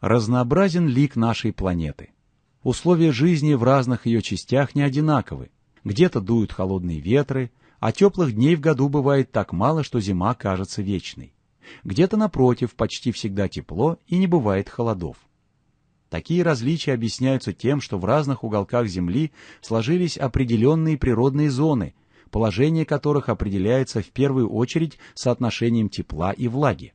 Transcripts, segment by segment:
Разнообразен лик нашей планеты. Условия жизни в разных ее частях не одинаковы. Где-то дуют холодные ветры, а теплых дней в году бывает так мало, что зима кажется вечной. Где-то, напротив, почти всегда тепло и не бывает холодов. Такие различия объясняются тем, что в разных уголках Земли сложились определенные природные зоны, положение которых определяется в первую очередь соотношением тепла и влаги.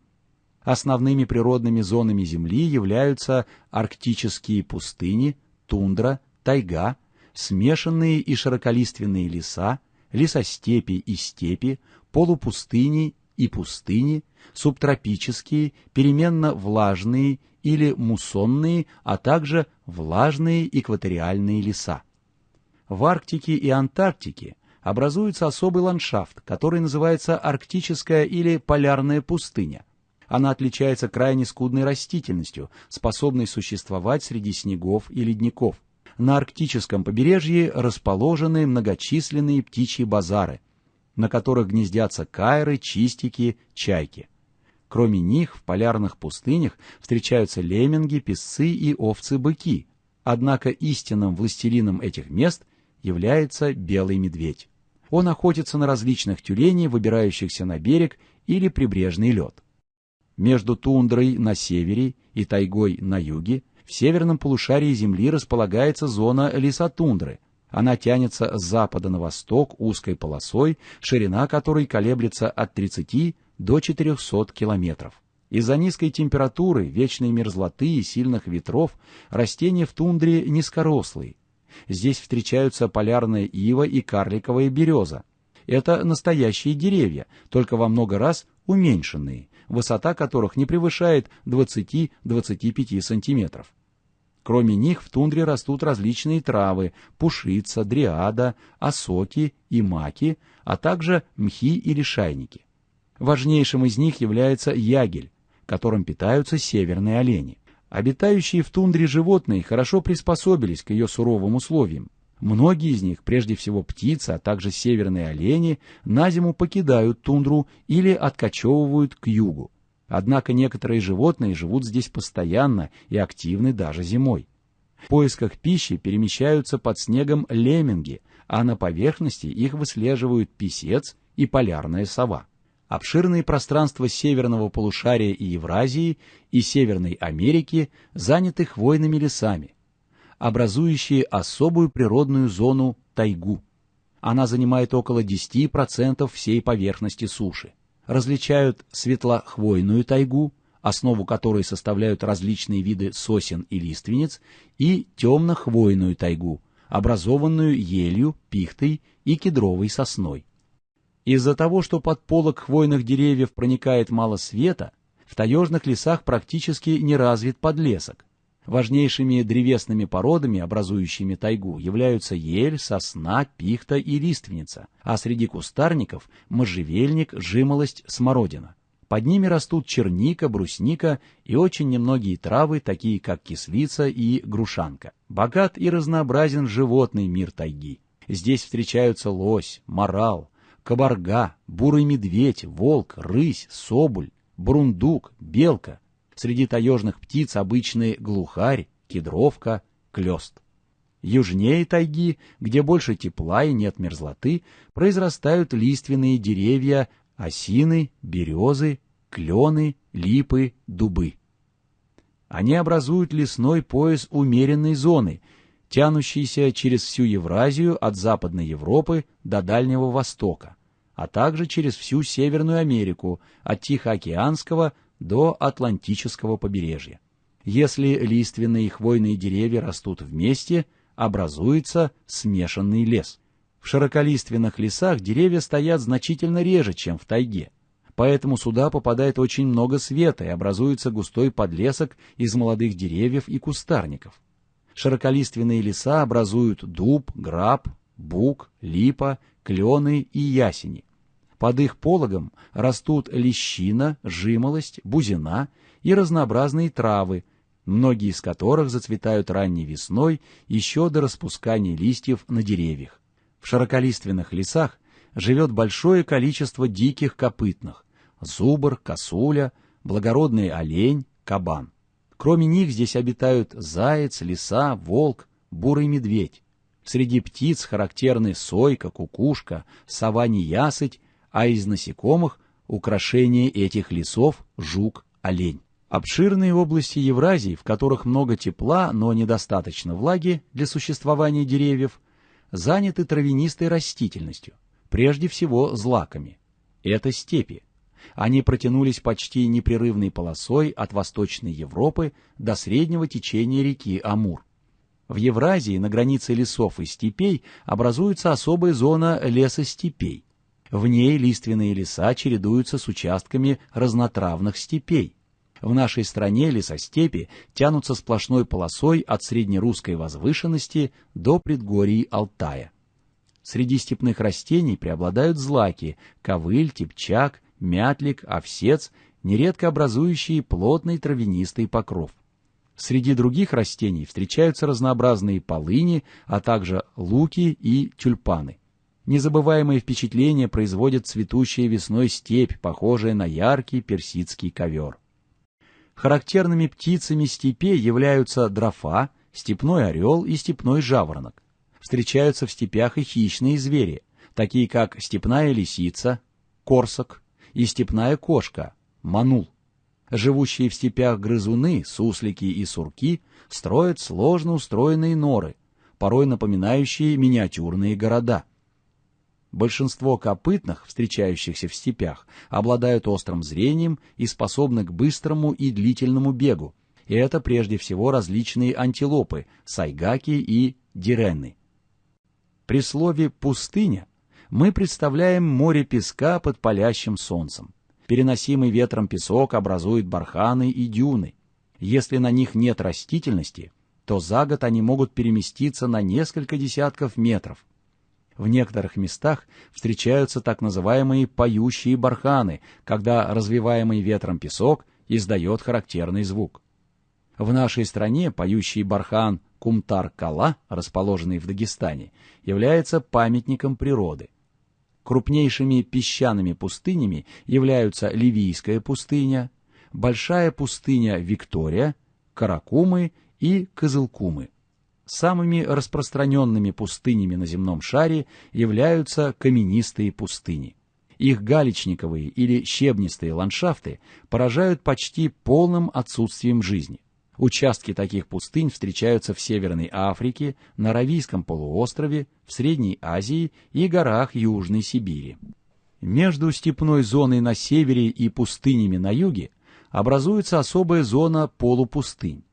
Основными природными зонами Земли являются арктические пустыни, тундра, тайга, смешанные и широколиственные леса, лесостепи и степи, полупустыни и пустыни, субтропические, переменно влажные или муссонные, а также влажные экваториальные леса. В Арктике и Антарктике образуется особый ландшафт, который называется арктическая или полярная пустыня. Она отличается крайне скудной растительностью, способной существовать среди снегов и ледников. На арктическом побережье расположены многочисленные птичьи базары, на которых гнездятся кайры, чистики, чайки. Кроме них в полярных пустынях встречаются лемминги, песцы и овцы-быки, однако истинным властелином этих мест является белый медведь. Он охотится на различных тюленей, выбирающихся на берег или прибрежный лед. Между тундрой на севере и тайгой на юге в северном полушарии Земли располагается зона лесотундры, она тянется с запада на восток узкой полосой, ширина которой колеблется от 30 до 400 километров. Из-за низкой температуры, вечной мерзлоты и сильных ветров растения в тундре низкорослые. Здесь встречаются полярная ива и карликовая береза. Это настоящие деревья, только во много раз уменьшенные, высота которых не превышает 20-25 сантиметров. Кроме них в тундре растут различные травы – пушица, дриада, осоки и маки, а также мхи и лишайники. Важнейшим из них является ягель, которым питаются северные олени. Обитающие в тундре животные хорошо приспособились к ее суровым условиям. Многие из них, прежде всего птицы, а также северные олени, на зиму покидают тундру или откачевывают к югу. Однако некоторые животные живут здесь постоянно и активны даже зимой. В поисках пищи перемещаются под снегом лемминги, а на поверхности их выслеживают писец и полярная сова. Обширные пространства северного полушария и Евразии и Северной Америки заняты хвойными лесами, образующие особую природную зону тайгу. Она занимает около 10% всей поверхности суши различают светлохвойную тайгу, основу которой составляют различные виды сосен и лиственниц, и темнохвойную тайгу, образованную елью, пихтой и кедровой сосной. Из-за того, что под полок хвойных деревьев проникает мало света, в таежных лесах практически не развит подлесок, Важнейшими древесными породами, образующими тайгу, являются ель, сосна, пихта и лиственница, а среди кустарников – можжевельник, жимолость, смородина. Под ними растут черника, брусника и очень немногие травы, такие как кислица и грушанка. Богат и разнообразен животный мир тайги. Здесь встречаются лось, морал, кабарга, бурый медведь, волк, рысь, соболь, брундук, белка, Среди таежных птиц обычные глухарь, кедровка, клёст. Южнее тайги, где больше тепла и нет мерзлоты, произрастают лиственные деревья, осины, березы, клены, липы, дубы. Они образуют лесной пояс умеренной зоны, тянущийся через всю Евразию от Западной Европы до Дальнего Востока, а также через всю Северную Америку от Тихоокеанского до Атлантического побережья. Если лиственные и хвойные деревья растут вместе, образуется смешанный лес. В широколиственных лесах деревья стоят значительно реже, чем в тайге. Поэтому сюда попадает очень много света и образуется густой подлесок из молодых деревьев и кустарников. Широколиственные леса образуют дуб, граб, бук, липа, клены и ясени. Под их пологом растут лещина, жимолость, бузина и разнообразные травы, многие из которых зацветают ранней весной еще до распускания листьев на деревьях. В широколиственных лесах живет большое количество диких копытных – зубр, косуля, благородный олень, кабан. Кроме них здесь обитают заяц, лиса, волк, бурый медведь. Среди птиц характерны сойка, кукушка, сова-неясыть, а из насекомых — украшение этих лесов — жук, олень. Обширные области Евразии, в которых много тепла, но недостаточно влаги для существования деревьев, заняты травянистой растительностью, прежде всего злаками. Это степи. Они протянулись почти непрерывной полосой от Восточной Европы до среднего течения реки Амур. В Евразии на границе лесов и степей образуется особая зона лесостепей. В ней лиственные леса чередуются с участками разнотравных степей. В нашей стране лесостепи тянутся сплошной полосой от среднерусской возвышенности до предгорий Алтая. Среди степных растений преобладают злаки – ковыль, типчак, мятлик, овсец, нередко образующие плотный травянистый покров. Среди других растений встречаются разнообразные полыни, а также луки и тюльпаны. Незабываемое впечатление производит цветущая весной степь, похожая на яркий персидский ковер. Характерными птицами степей являются дрофа, степной орел и степной жаворонок. Встречаются в степях и хищные звери, такие как степная лисица, корсак и степная кошка, манул. Живущие в степях грызуны, суслики и сурки строят сложно устроенные норы, порой напоминающие миниатюрные города. Большинство копытных, встречающихся в степях, обладают острым зрением и способны к быстрому и длительному бегу, и это прежде всего различные антилопы, сайгаки и диренны. При слове «пустыня» мы представляем море песка под палящим солнцем. Переносимый ветром песок образует барханы и дюны. Если на них нет растительности, то за год они могут переместиться на несколько десятков метров. В некоторых местах встречаются так называемые поющие барханы, когда развиваемый ветром песок издает характерный звук. В нашей стране поющий бархан Кумтар-Кала, расположенный в Дагестане, является памятником природы. Крупнейшими песчаными пустынями являются Ливийская пустыня, Большая пустыня Виктория, Каракумы и Кызылкумы. Самыми распространенными пустынями на земном шаре являются каменистые пустыни. Их галечниковые или щебнистые ландшафты поражают почти полным отсутствием жизни. Участки таких пустынь встречаются в Северной Африке, на Аравийском полуострове, в Средней Азии и горах Южной Сибири. Между степной зоной на севере и пустынями на юге образуется особая зона полупустынь.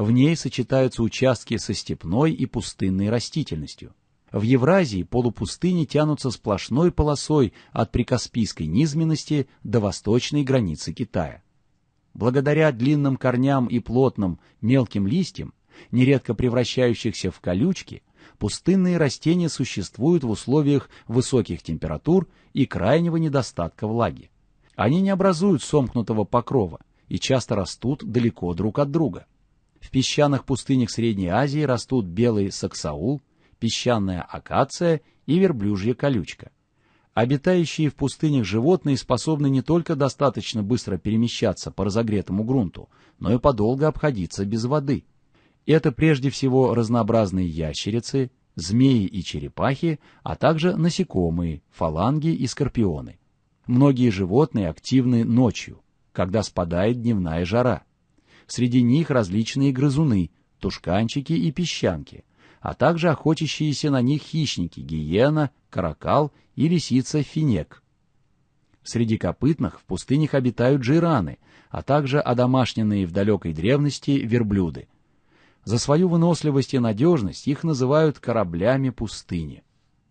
В ней сочетаются участки со степной и пустынной растительностью. В Евразии полупустыни тянутся сплошной полосой от прикаспийской низменности до восточной границы Китая. Благодаря длинным корням и плотным мелким листьям, нередко превращающихся в колючки, пустынные растения существуют в условиях высоких температур и крайнего недостатка влаги. Они не образуют сомкнутого покрова и часто растут далеко друг от друга. В песчаных пустынях Средней Азии растут белый саксаул, песчаная акация и верблюжья колючка. Обитающие в пустынях животные способны не только достаточно быстро перемещаться по разогретому грунту, но и подолго обходиться без воды. Это прежде всего разнообразные ящерицы, змеи и черепахи, а также насекомые, фаланги и скорпионы. Многие животные активны ночью, когда спадает дневная жара. Среди них различные грызуны, тушканчики и песчанки, а также охотящиеся на них хищники – гиена, каракал и лисица-финек. Среди копытных в пустынях обитают джираны, а также одомашненные в далекой древности верблюды. За свою выносливость и надежность их называют кораблями пустыни.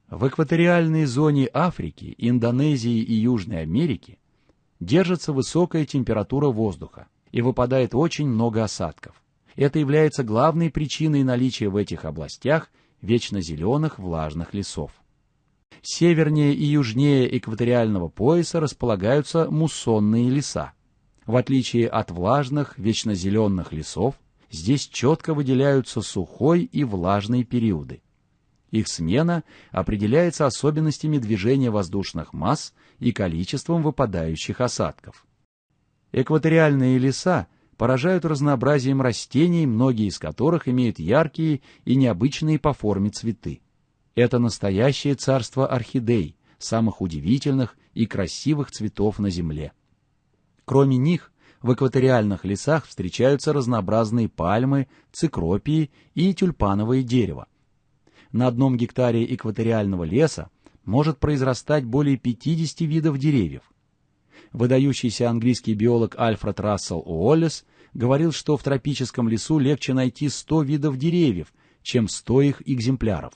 В экваториальной зоне Африки, Индонезии и Южной Америки держится высокая температура воздуха и выпадает очень много осадков. Это является главной причиной наличия в этих областях вечно зеленых влажных лесов. Севернее и южнее экваториального пояса располагаются муссонные леса. В отличие от влажных, вечно зеленых лесов, здесь четко выделяются сухой и влажный периоды. Их смена определяется особенностями движения воздушных масс и количеством выпадающих осадков. Экваториальные леса поражают разнообразием растений, многие из которых имеют яркие и необычные по форме цветы. Это настоящее царство орхидей, самых удивительных и красивых цветов на Земле. Кроме них, в экваториальных лесах встречаются разнообразные пальмы, цикропии и тюльпановое дерево. На одном гектаре экваториального леса может произрастать более 50 видов деревьев. Выдающийся английский биолог Альфред Рассел Уоллес говорил, что в тропическом лесу легче найти 100 видов деревьев, чем 100 их экземпляров.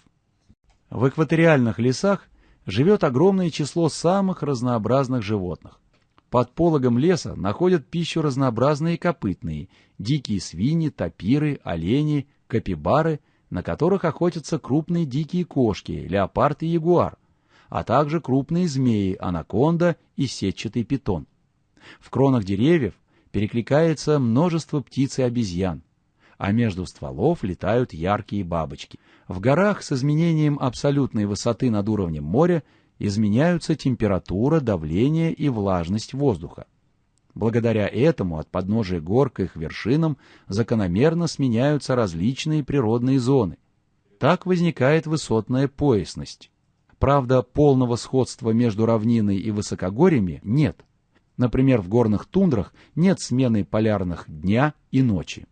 В экваториальных лесах живет огромное число самых разнообразных животных. Под пологом леса находят пищу разнообразные копытные, дикие свиньи, тапиры, олени, капибары, на которых охотятся крупные дикие кошки, леопард и ягуар, а также крупные змеи, анаконда и сетчатый питон. В кронах деревьев перекликается множество птиц и обезьян а между стволов летают яркие бабочки. В горах с изменением абсолютной высоты над уровнем моря изменяются температура, давление и влажность воздуха. Благодаря этому от подножия гор к их вершинам закономерно сменяются различные природные зоны. Так возникает высотная поясность. Правда, полного сходства между равниной и высокогорьями нет. Например, в горных тундрах нет смены полярных дня и ночи.